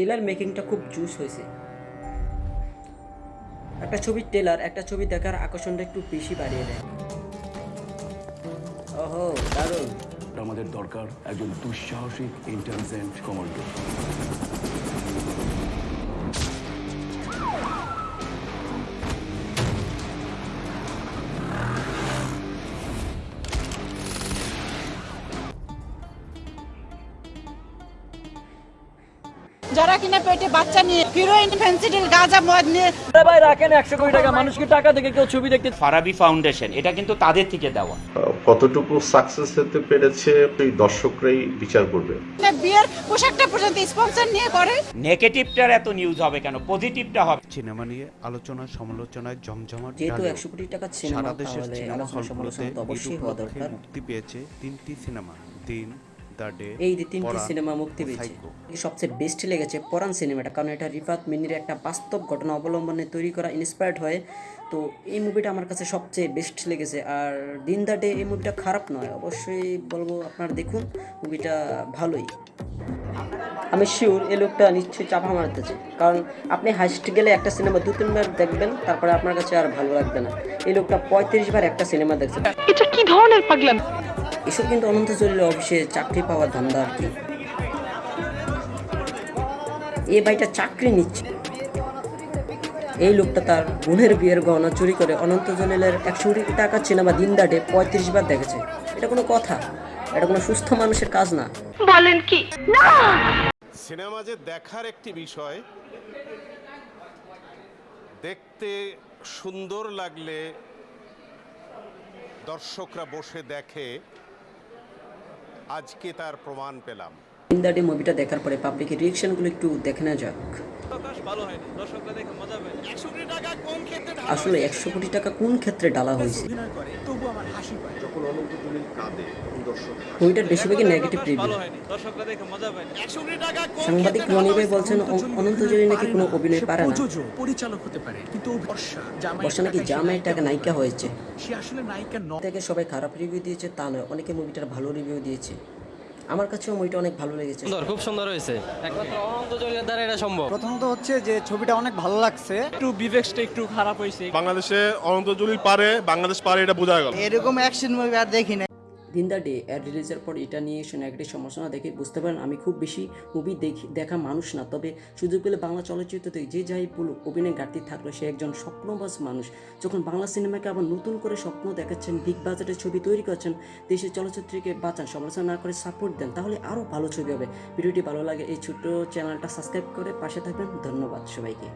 Teller মেকিংটা খুব juice হয়েছে। একটা ছবির টেলার একটা ছবি দেখার আকর্ষণটা একটু বেশি বাড়িয়ে দেয়। ওহো, দারুণ। আমাদের দরকার, একজন দুঃসাহসিক ইন্টেলিজেন্ট কমান্ডো যারা কিনা পেটে বাচ্চা নিয়ে হিরোইন ফেন্সিডিল গাঁজা মদ নিয়ে ভাই রাখেন একশো কোটি টাকা মানুষকে টাকা দেখে কেউ ছবি দেখতে ফারাবি ফাউন্ডেশন এটা কিন্তু তাদের থেকে দেওয়া। কতটুকু সাকসেস হতে পেরেছে এই দর্শকরাই বিচার করবে। বিয়ের পোশাকটা পর্যন্ত স্পন্সর নিয়ে করে। নেগেটিভটার এত নিউজ হবে কেন? পজিটিভটা হবে। সিনেমা নিয়ে আলোচনা সমালোচনায় জমজমাট যেহেতু। একশো কোটি টাকার সিনেমা সারা দেশের সিনেমা হলগুলোতে সমালোচনা তো অবশ্যই হওয়া দরকার। মুক্তি পেয়েছে তিনটি সিনেমা দিন এই যে তিনটি সিনেমা মুক্তি পেয়েছে। সবচেয়ে বেস্ট লেগেছে পরাণ সিনেমাটা কারণ এটা রিফাত মিনির একটা বাস্তব ঘটনা অবলম্বনে তৈরি করা ইন্সপায়ার্ড হয়ে। তো এই মুভিটা আমার কাছে সবচেয়ে বেস্ট লেগেছে। আর দিন দা ডে এই মুভিটা খারাপ নয় অবশ্যই বলব আপনারা দেখুন মুভিটা ভালোই। আমি শিওর এই লোকটা নিশ্চয়ই চাপা মারতেছে কারণ আপনি হাইস্ট গেলে একটা সিনেমা দু তিনবার দেখবেন তারপরে আপনার কাছে আর ভালো লাগবে না। এই লোকটা পঁয়ত্রিশ বার একটা সিনেমা দেখছে। এটা কি ধরনের পাগলাম? এসব কিন্তু অনন্ত জলিল অফিসে চাকরি পাওয়ার ধান্দা আর কি। এই ভাইটা চাকরি নিচ্ছে। এই লোকটা তার বোনের বিয়ের গহনা চুরি করে অনন্ত জলিলের একশো কোটি টাকা সিনেমা দিন দাটে পঁয়ত্রিশ বার দেখেছে। এটা কোনো কথা এটা কোনো সুস্থ মানুষের কাজ না! সিনেমা যে দেখার একটি বিষয় দেখতে সুন্দর লাগলে দর্শকরা বসে দেখে আজকে তার প্রমাণ পেলাম। ইন্দাডি মুভিটা দেখার পরে পাবলিকের রিয়েকশনগুলো একটু দেখে নেওয়া যাক। আসলে একশো কোটি টাকা কোন ক্ষেত্রে ডালা হয়েছে? বেশিরভাগই নেগেটিভ রিভিউ সাংবাদিক রনি ভাই বলছেন অনন্ত জলি নাকি কোনো অভিনয় পারে না। পরিচালক হতে পারে কিন্তু বর্ষা নাকি টাকা নায়িকা হয়েছে। সে আসলে নায়িকা নয় থেকে সবাই খারাপ রিভিউ দিয়েছে তা নয় অনেকে মুভিটার ভালো রিভিউ দিয়েছে। আমার কাছেও মুভিটা অনেক ভালো লেগেছে। সুন্দর খুব সুন্দর হয়েছে। একমাত্র অনন্ত জলিলের দ্বারা এটা সম্ভব। প্রথমত হচ্ছে যে ছবিটা অনেক ভালো লাগছে। একটু বিবেকটা একটু খারাপ হয়েছে। বাংলাদেশে অনন্ত জলিল পারে বাংলাদেশ পারে এটা বোঝা গেল। এরকম অ্যাকশন মুভি আর দেখি না দিন দ্য ডে অ্যাড রিলিজের পর এটা নিয়ে এসে নেগেটিভ সমালোচনা দেখে বুঝতে পারেন, আমি খুব বেশি মুভি দেখি, দেখা মানুষ না। তবে সুযোগ পেলে বাংলা চলচ্চিত্রতে যে যাই বলুক, অভিনয় ঘাটতি থাকল সে একজন স্বপ্নবাজ মানুষ। যখন বাংলা সিনেমাকে আবার নতুন করে স্বপ্ন দেখাচ্ছেন বিগ বাজেটের ছবি তৈরি করছেন দেশের চলচ্চিত্রকে বাঁচান, সমালোচনা না করে সাপোর্ট দেন, তাহলে আরও ভালো ছবি হবে। ভিডিওটি ভালো লাগে, এই ছোট্ট চ্যানেলটা সাবস্ক্রাইব করে পাশে থাকবেন। ধন্যবাদ সবাইকে।